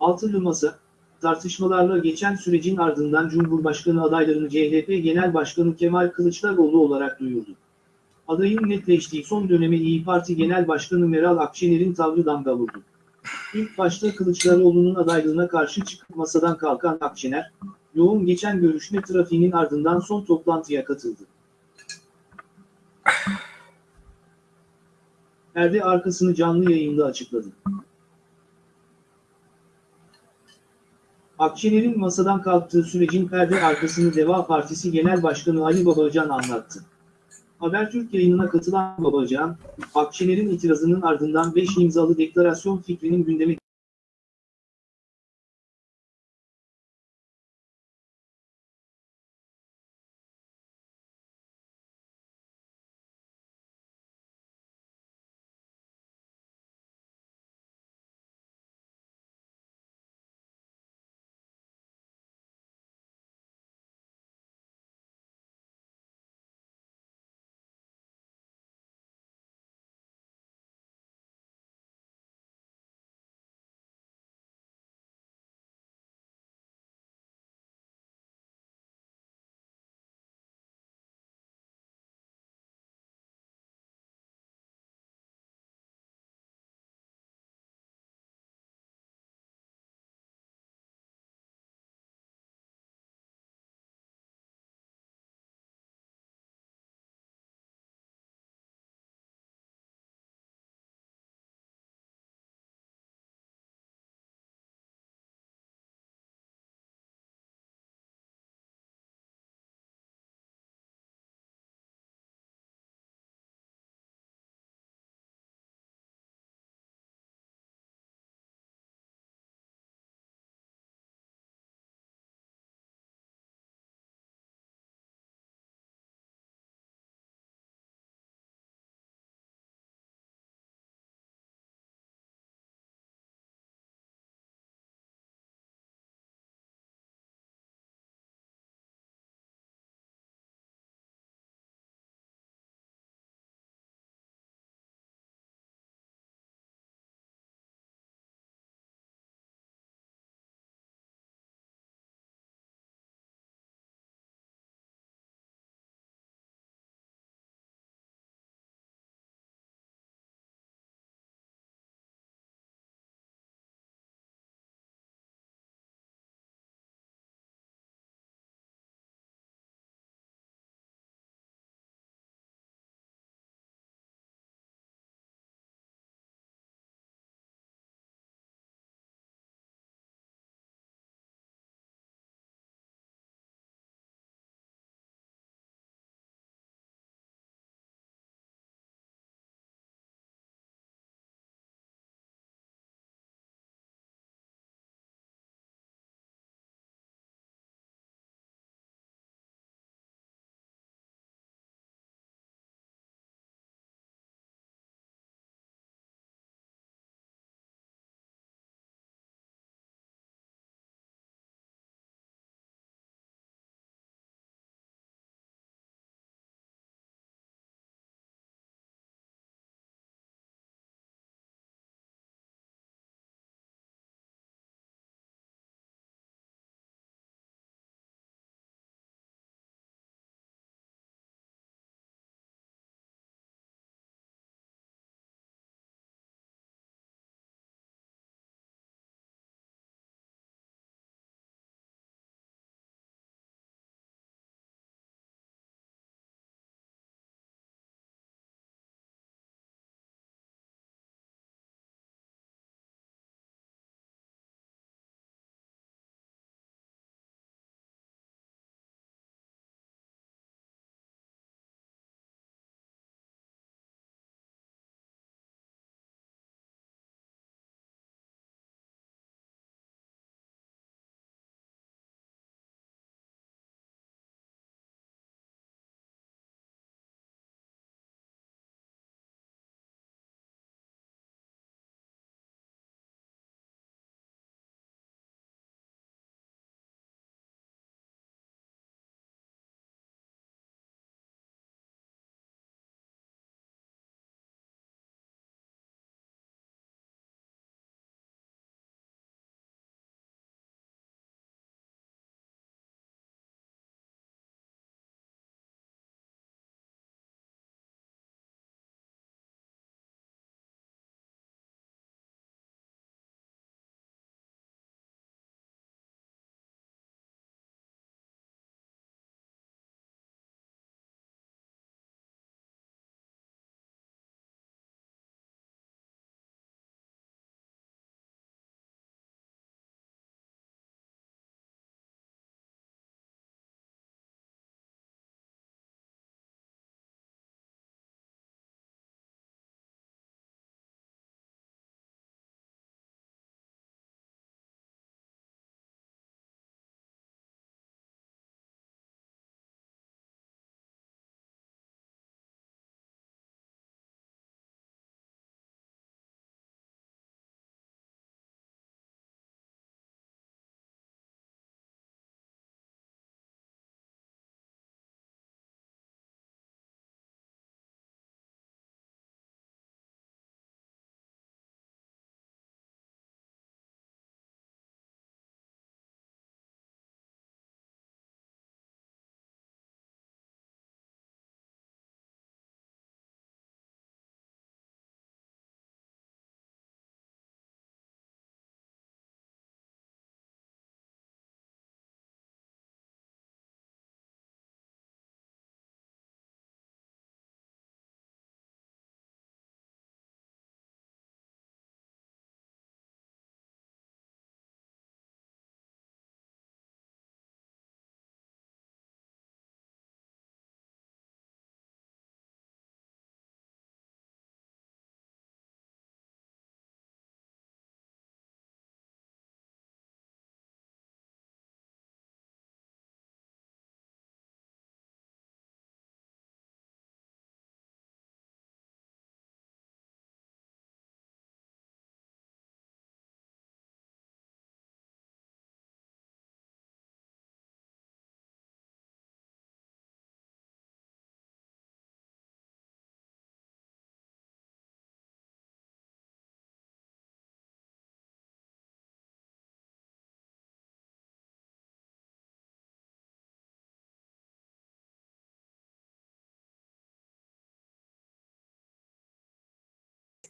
Altılı Masa, tartışmalarla geçen sürecin ardından Cumhurbaşkanı adaylarını CHP Genel Başkanı Kemal Kılıçdaroğlu olarak duyurdu. Adayın netleştiği son döneme İyi Parti Genel Başkanı Meral Akşener'in tavrı damga vurdu. İlk başta Kılıçdaroğlu'nun adaylığına karşı çıkıp masadan kalkan Akşener, yoğun geçen görüşme trafiğinin ardından son toplantıya katıldı. Perde arkasını canlı yayında açıkladı. Akşener'in masadan kalktığı sürecin perde arkasını Deva Partisi Genel Başkanı Ali Babacan anlattı. Habertürk yayınına katılan Babacan, Akşener'in itirazının ardından 5 imzalı deklarasyon fikrinin gündeme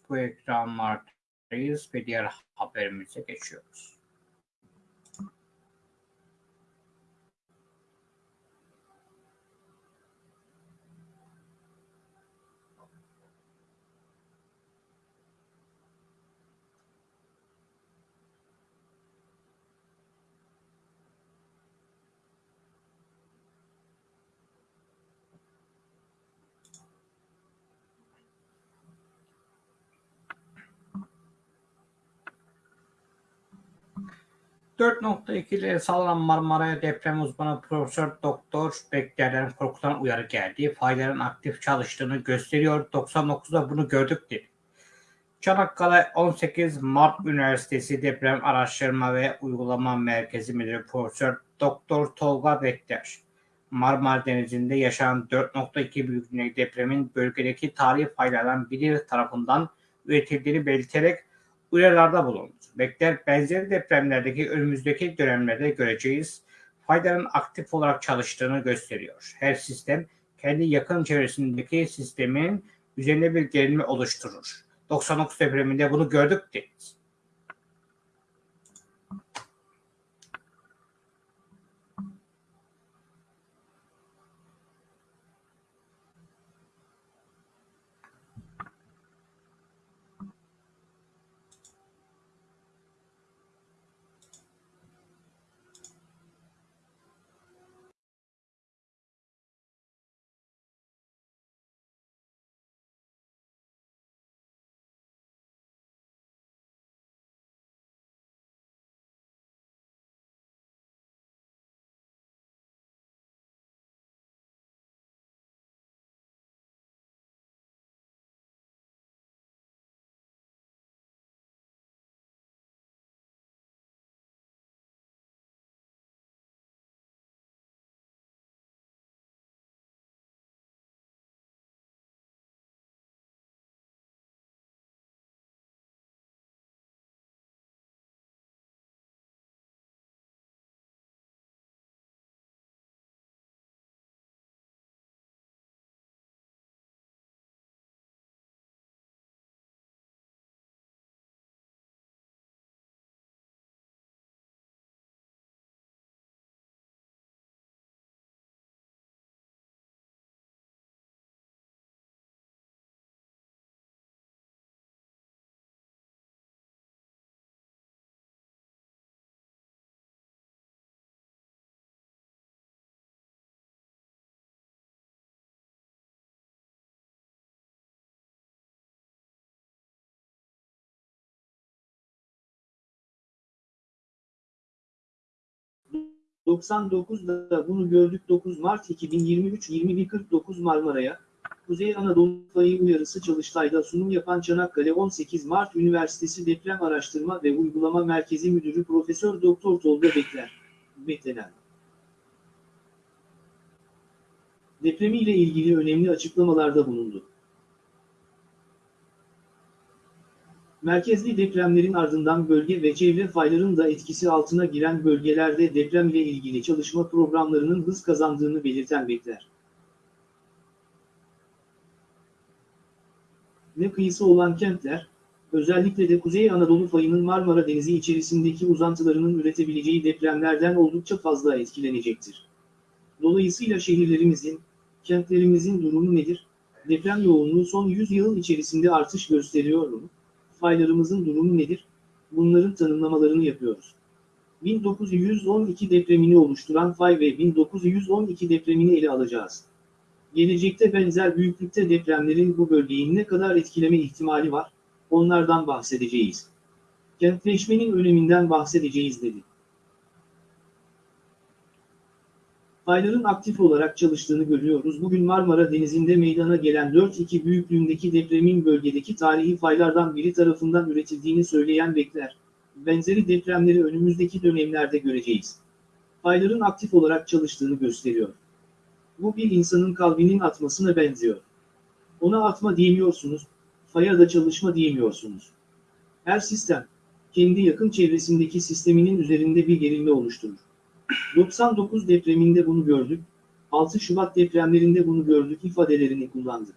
bu ekranlardayız ve diğer haberimize geçiyoruz. ...4.2 ile sallanan Marmara'ya deprem uzmanı Profesör Doktor Bekler'den korkutan uyarı geldi. Fayların aktif çalıştığını gösteriyor. 99'da bunu gördük dedi. Çanakkale 18 Mart Üniversitesi Deprem Araştırma ve Uygulama Merkezi Müdürü Profesör Doktor Tolga Bekler, Marmara Denizi'nde yaşanan 4.2 büyüklüğündeki depremin bölgedeki tarihi faylardan biri tarafından üretildiğini belirterek uyarılarda bulundu. Bekler benzeri depremlerdeki önümüzdeki dönemlerde göreceğiz fayların aktif olarak çalıştığını gösteriyor. Her sistem kendi yakın çevresindeki sistemin üzerinde bir gerilme oluşturur. 99 depreminde bunu gördük dedi. ...99'da bunu gördük 9 Mart 2023 21.49 Marmara'ya, Kuzey Anadolu Fayı uyarısı çalıştayda sunum yapan Çanakkale 18 Mart Üniversitesi Deprem Araştırma ve Uygulama Merkezi Müdürü Profesör Doktor Tolga Bekler, beklenen. Depremiyle ilgili önemli açıklamalarda bulundu. Merkezli depremlerin ardından bölge ve çevre fayların da etkisi altına giren bölgelerde deprem ile ilgili çalışma programlarının hız kazandığını belirten Bekler. Ne kıyısı olan kentler, özellikle de Kuzey Anadolu fayının Marmara Denizi içerisindeki uzantılarının üretebileceği depremlerden oldukça fazla etkilenecektir. Dolayısıyla şehirlerimizin, kentlerimizin durumu nedir? Deprem yoğunluğu son 100 yıl içerisinde artış gösteriyor mu? Faylarımızın durumu nedir? Bunların tanımlamalarını yapıyoruz. 1912 depremini oluşturan fay ve 1912 depremini ele alacağız. Gelecekte benzer büyüklükte depremlerin bu bölgeyi ne kadar etkileme ihtimali var, onlardan bahsedeceğiz. Kentleşmenin öneminden bahsedeceğiz dedi. Fayların aktif olarak çalıştığını görüyoruz. Bugün Marmara Denizi'nde meydana gelen 4.2 büyüklüğündeki depremin bölgedeki tarihi faylardan biri tarafından üretildiğini söyleyen Bekler, benzeri depremleri önümüzdeki dönemlerde göreceğiz. Fayların aktif olarak çalıştığını gösteriyor. Bu bir insanın kalbinin atmasına benziyor. Ona atma diyemiyorsunuz, faya da çalışma diyemiyorsunuz. Her sistem, kendi yakın çevresindeki sisteminin üzerinde bir gerilme oluşturur. 99 depreminde bunu gördük, 6 Şubat depremlerinde bunu gördük ifadelerini kullandı.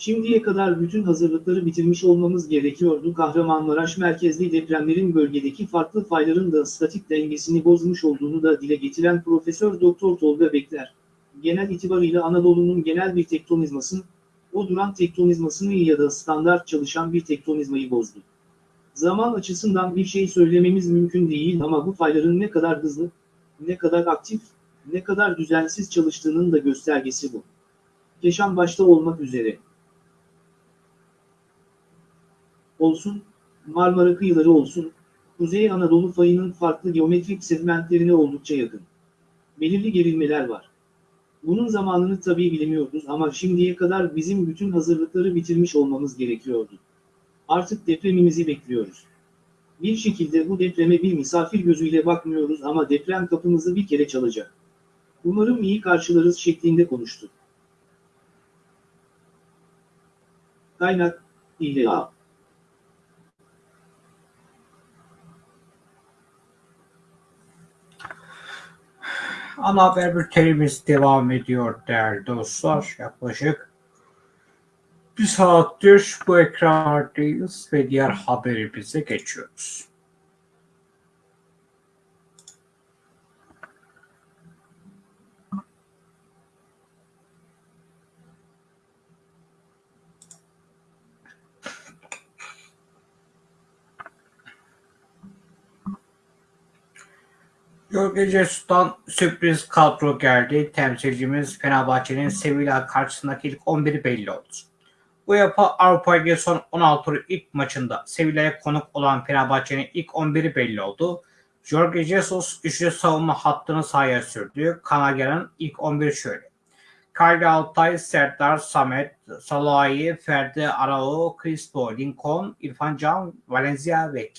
Şimdiye kadar bütün hazırlıkları bitirmiş olmamız gerekiyordu. Kahramanmaraş merkezli depremlerin bölgedeki farklı fayların da statik dengesini bozmuş olduğunu da dile getiren Profesör Doktor Tolga Bekler, genel itibarıyla Anadolu'nun genel bir tektonizmasını, o duran tektonizmasını ya da standart çalışan bir tektonizmayı bozdu. Zaman açısından bir şey söylememiz mümkün değil ama bu fayların ne kadar hızlı, ne kadar aktif, ne kadar düzensiz çalıştığının da göstergesi bu. Keşan başta olmak üzere. Olsun, Marmara kıyıları olsun, Kuzey Anadolu fayının farklı geometrik segmentlerine oldukça yakın. Belirli gerilmeler var. Bunun zamanını tabii bilemiyoruz ama şimdiye kadar bizim bütün hazırlıkları bitirmiş olmamız gerekiyordu. Artık depremimizi bekliyoruz. Bir şekilde bu depreme bir misafir gözüyle bakmıyoruz ama deprem kapımızı bir kere çalacak. Umarım iyi karşılarız şeklinde konuştu. Kaynak, İlla. Ana haber bültenimiz devam ediyor değerli dostlar. Yaklaşık bir saattir bu ekranlardayız ve diğer haberimize geçiyoruz. Jorge Jesus'tan sürpriz kadro geldi. Temsilcimiz Fenerbahçe'nin Sevilla karşısındaki ilk 11'i belli oldu. UEFA Avrupa Ligi son 16 turu ilk maçında Sevilla'ya konuk olan Fenerbahçe'nin ilk 11'i belli oldu. Jorge Jesus üçlü savunma hattını sahaya sürdü. Kanarya'nın ilk 11 şöyle. Kyle Altay, Serdar, Samet, Salahi, Ferdi, Arao, Crispo, Lincoln, İrfan Can, Valencia ve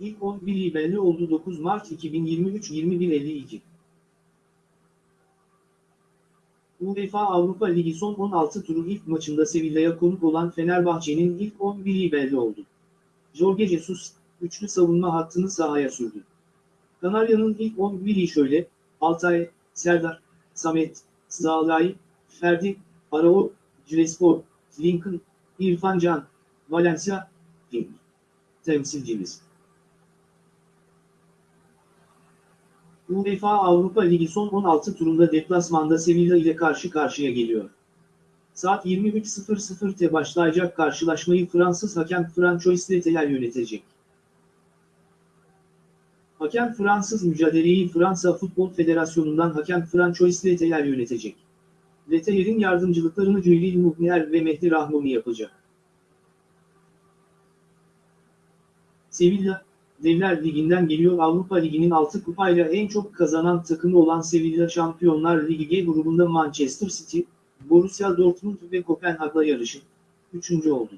İlk 11'i belli oldu 9 Mart 2023 21.52. UEFA Avrupa Ligi son 16 turu ilk maçında Sevilla'ya konuk olan Fenerbahçe'nin ilk 11'i belli oldu. Jorge Jesus, üçlü savunma hattını sahaya sürdü. Kanarya'nın ilk 11'i şöyle, Altay, Serdar, Samet, Zalai, Ferdi, Arao, Crespo, Lincoln, İrfan Can, Valencia, King. Temsilcimiz. UEFA Avrupa Ligi son 16 turunda deplasmanda Sevilla ile karşı karşıya geliyor. Saat 23.00'te başlayacak karşılaşmayı Fransız hakem Francois Leteler yönetecek. Hakem Fransız mücadeleyi Fransa Futbol Federasyonu'ndan hakem Francois Leteler yönetecek. Leteler'in yardımcılıklarını Cülil Muhner ve Mehdi Rahmoni yapacak. Sevilla, Devler Ligi'nden geliyor Avrupa Ligi'nin 6 kupayla en çok kazanan takımı olan Sevilla Şampiyonlar Ligi G grubunda Manchester City, Borussia Dortmund ve Kopenhag'la yarışıp 3. oldu.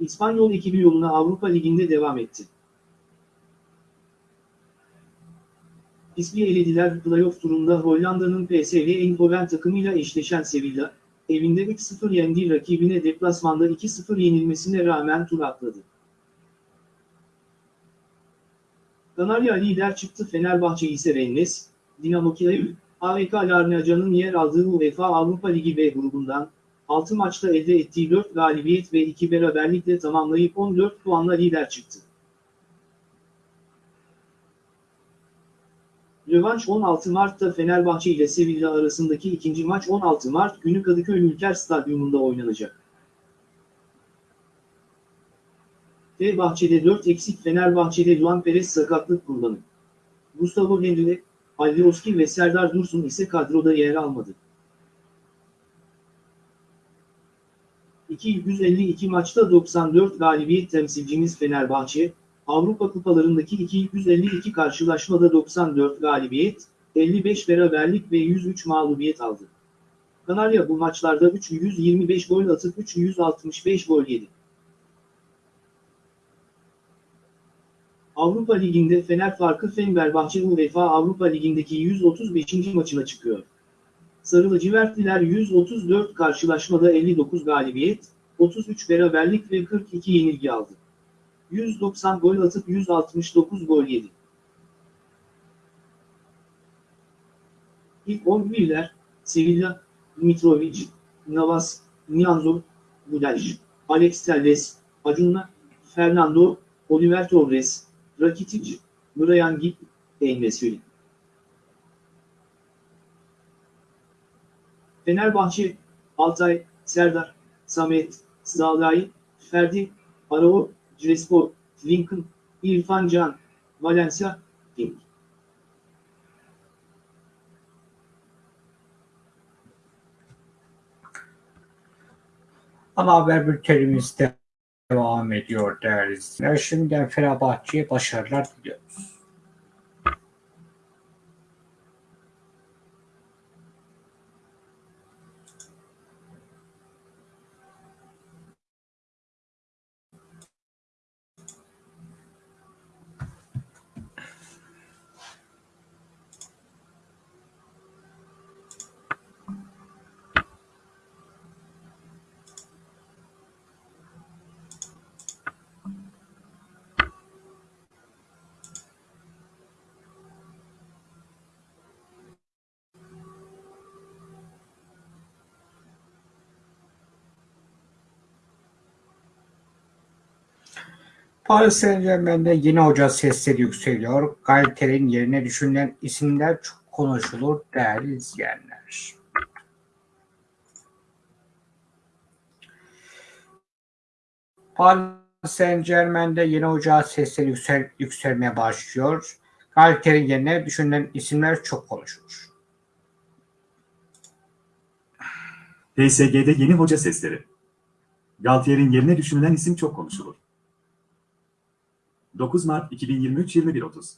İspanyol ekibi yoluna Avrupa Ligi'nde devam etti. İsmi elediler playoff turunda Hollanda'nın PSV Eindhoven takımıyla eşleşen Sevilla, evinde 3-0 yendiği rakibine deplasmanda 2-0 yenilmesine rağmen tur atladı. Kanarya lider çıktı Fenerbahçe ise Rennes, Dinamo Kiev, AEK Larnaca'nın yer aldığı UEFA Avrupa Ligi B grubundan 6 maçta elde ettiği 4 galibiyet ve 2 beraberlikle tamamlayıp 14 puanla lider çıktı. Rövanş 16 Mart'ta Fenerbahçe ile Sevilla arasındaki ikinci maç 16 Mart günü Kadıköy Ülker Stadyumunda oynanacak. Fenerbahçe'de 4 eksik Fenerbahçe'de Luan Perez sakatlık kurbanı. Gustavo Henrique, Alioski ve Serdar Dursun ise kadroda yer almadı. 252 maçta 94 galibiyet temsilcimiz Fenerbahçe, Avrupa kupalarındaki 252 karşılaşmada 94 galibiyet, 55 beraberlik ve 103 mağlubiyet aldı. Kanarya bu maçlarda 325 gol atıp 365 gol yedi. Avrupa Ligi'nde Fener farkı Fenerbahçe UEFA Avrupa Ligi'ndeki 135. maçına çıkıyor. Sarı lacivertliler 134 karşılaşmada 59 galibiyet, 33 beraberlik ve 42 yenilgi aldı. 190 gol atıp 169 gol yedi. İlk 11'ler Sevilla, Mitrovic, Navas, Nianzor, Budaj, Alex Telles, Acunla, Fernando, Oliver Torres, Rakitic, Brian Gibb, Enesiri. Fenerbahçe, Altay, Serdar, Samet, Zalai, Ferdi, Arao, Crespo, Lincoln, İrfan Can, Valencia, King. Ana haber bültenimiz devam ediyor değerli izleyiciler. Şimdiden Fenerbahçe'ye başarılar diliyoruz. Paris Saint-Germain'de yeni hoca sesleri yükseliyor. Galter'in yerine düşünülen isimler çok konuşulur değerli izleyenler. Paris Saint-Germain'de yeni hoca sesleri yüksel, yükselmeye başlıyor. Galter'in yerine düşünülen isimler çok konuşulur. PSG'de yeni hoca sesleri. Galtier'in yerine düşünülen isim çok konuşulur. 9 Mart 2023 21.30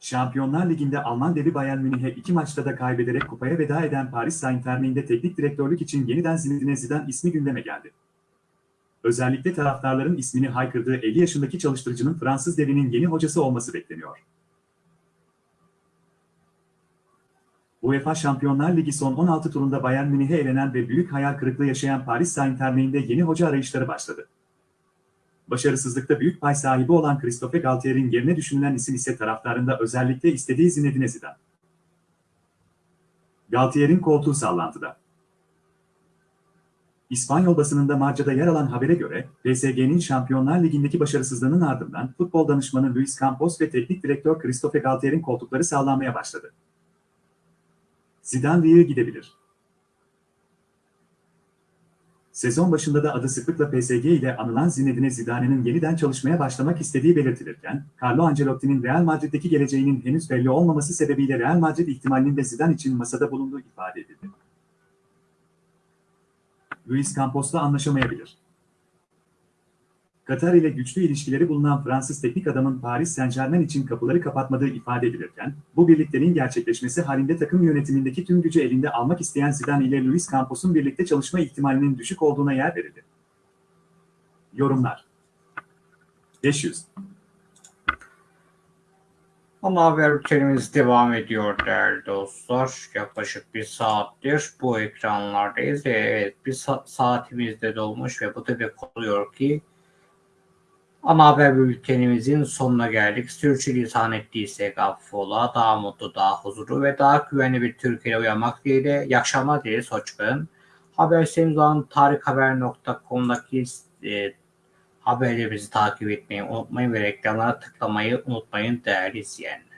Şampiyonlar Ligi'nde Alman devi Bayern Münih'e iki maçta da kaybederek kupaya veda eden Paris Saint-Germain'de teknik direktörlük için yeniden Zinedine Zidane ismi gündeme geldi. Özellikle taraftarların ismini haykırdığı 50 yaşındaki çalıştırıcının Fransız devinin yeni hocası olması bekleniyor. UEFA Şampiyonlar Ligi son 16 turunda Bayern Münih'e elenen ve büyük hayal kırıklığı yaşayan Paris Saint-Germain'de yeni hoca arayışları başladı. Başarısızlıkta büyük pay sahibi olan Christophe Galtier'in yerine düşünülen isim ise taraftarında özellikle istediği Zinedine Zidane. Galtier'in koltuğu sallantıda. İspanyol basınında Marca'da yer alan habere göre, PSG'nin Şampiyonlar Ligi'ndeki başarısızlığının ardından futbol danışmanı Luis Campos ve teknik direktör Christophe Galtier'in koltukları sallanmaya başladı. Zidane Rio gidebilir. Sezon başında da adı sıklıkla PSG ile anılan Zinedine Zidane'nin yeniden çalışmaya başlamak istediği belirtilirken, Carlo Ancelotti'nin Real Madrid'deki geleceğinin henüz belli olmaması sebebiyle Real Madrid ihtimalinin de Zidane için masada bulunduğu ifade edildi. Luis Campos'la anlaşamayabilir. Katar ile güçlü ilişkileri bulunan Fransız teknik adamın Paris Saint-Germain için kapıları kapatmadığı ifade edilirken, bu birlikteliğin gerçekleşmesi halinde takım yönetimindeki tüm gücü elinde almak isteyen Zidane ile Luis Campos'un birlikte çalışma ihtimalinin düşük olduğuna yer verildi. Yorumlar 500 Ana haber bültenimiz devam ediyor değerli dostlar. Yaklaşık bir saattir bu ekranlardayız ve evet bir sa- saatimiz de dolmuş ve bu demek oluyor ki Ana haber bültenimizin sonuna geldik. Sürçülisan ettiysek affola. Daha mutlu, daha huzurlu ve daha güvenli bir Türkiye'ye uyanmak dileğiyle. İyi akşamlar dileriz. Hoşçakalın. Haber sitemiz olan tarikhaber.com'daki e, haberlerimizi takip etmeyi unutmayın ve reklamlara tıklamayı unutmayın değerli izleyenler.